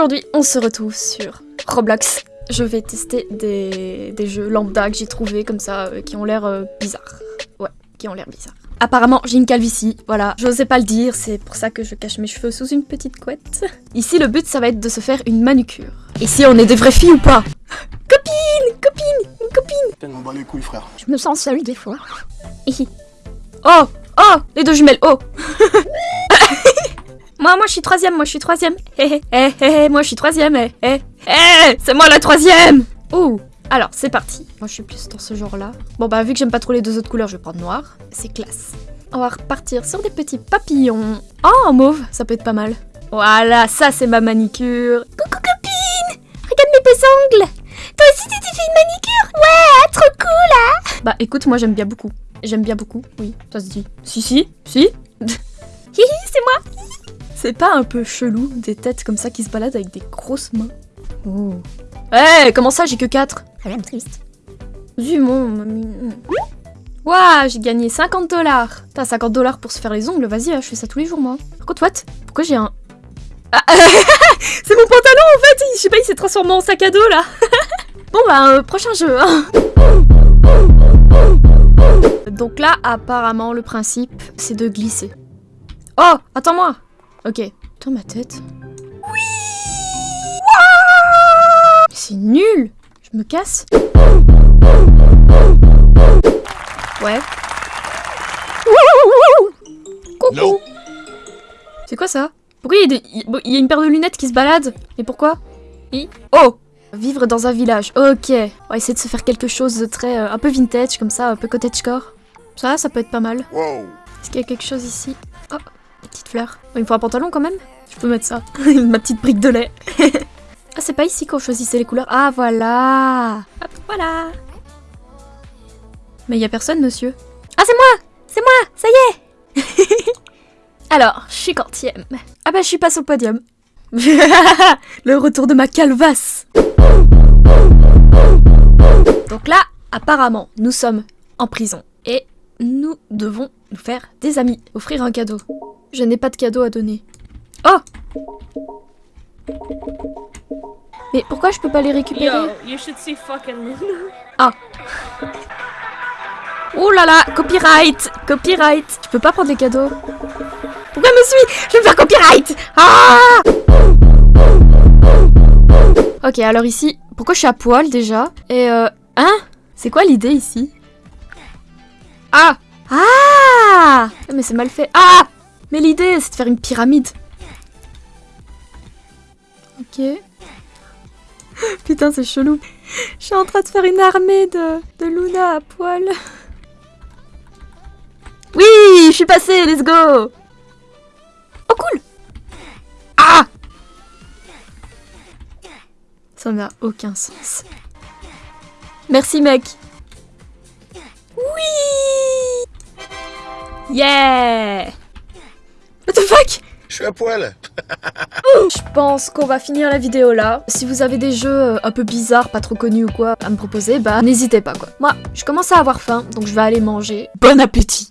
Aujourd'hui, on se retrouve sur Roblox. Je vais tester des, des jeux lambda que j'ai trouvés comme ça, euh, qui ont l'air euh, bizarres. Ouais, qui ont l'air bizarres. Apparemment, j'ai une calvitie, voilà. Je n'osais pas le dire, c'est pour ça que je cache mes cheveux sous une petite couette. Ici, le but, ça va être de se faire une manucure. Ici, on est des vraies filles ou pas? Copine Copine Une copine On bat les couilles, frère. Je me sens seule des fois. Oh Oh Les deux jumelles, oh Moi, moi, je suis troisième, moi, je suis troisième. Hé, hé, hé, hé, moi, je suis troisième, hé, hé. Hé, c'est moi la troisième Ouh Alors, c'est parti. Moi, je suis plus dans ce genre-là. Bon, bah, vu que j'aime pas trop les deux autres couleurs, je vais prendre noir. C'est classe. On va repartir sur des petits papillons. Oh, mauve, ça peut être pas mal. Voilà, ça, c'est ma manicure. Coucou, copine Regarde mes beaux ongles Toi aussi, tu t'es fait une manicure? Ouais, trop cool, hein Bah, écoute, moi, j'aime bien beaucoup. J'aime bien beaucoup, oui, ça se dit. Si, si, si Hihi, c'est moi c'est pas un peu chelou, des têtes comme ça qui se baladent avec des grosses mains Oh. Eh, comment ça, j'ai que 4 Ça a l'air triste. mon mamie. Ouah, j'ai gagné 50 dollars. T'as 50 dollars pour se faire les ongles, vas-y, hein, je fais ça tous les jours, moi. Par contre, what? Pourquoi j'ai un... Ah, c'est mon pantalon, en fait Je sais pas, il s'est transformé en sac à dos, là. bon, bah, euh, prochain jeu, hein. Donc là, apparemment, le principe, c'est de glisser. Oh, attends-moi Ok. Putain, ma tête. Oui C'est nul Je me casse Ouais. Coucou C'est quoi ça Pourquoi il y, a des... il y, a une paire de lunettes qui se balade Et pourquoi Oh Vivre dans un village, ok. On va essayer de se faire quelque chose de très... Euh, un peu vintage, comme ça, un peu cottagecore. Ça, ça peut être pas mal. Est-ce qu'il y a quelque chose ici Oh Petite fleur. il me faut un pantalon quand même Je peux mettre ça. Ma petite brique de lait. ah, c'est pas ici qu'on choisissait les couleurs. Ah, voilà Hop, voilà Mais il y a personne, monsieur. Ah, c'est moi C'est moi Ça y est Alors, je suis quantième. Ah bah, je suis passe au podium. Le retour de ma calvasse Donc là, apparemment, nous sommes en prison. Et nous devons nous faire des amis, offrir un cadeau. Je n'ai pas de cadeau à donner. Oh! Mais pourquoi je peux pas les récupérer? Ah. Oh là là Copyright Copyright. Je peux pas prendre les cadeaux. Pourquoi me suis Je vais me faire copyright? Ah! Ok, alors ici, pourquoi je suis à poil déjà? Et euh... Hein? C'est quoi l'idée ici? Ah! Ah! Mais c'est mal fait. Ah mais l'idée, c'est de faire une pyramide. Ok. Putain, c'est chelou. Je suis en train de faire une armée de, de Luna à poil. Oui, je suis passé, let's go Oh, cool Ah Ça n'a aucun sens. Merci, mec. Oui Yeah the fuck? Je suis à poil Je pense qu'on va finir la vidéo là. Si vous avez des jeux euh, un peu bizarres, pas trop connus ou quoi, à me proposer, bah n'hésitez pas quoi. Moi, je commence à avoir faim, donc je vais aller manger. Bon appétit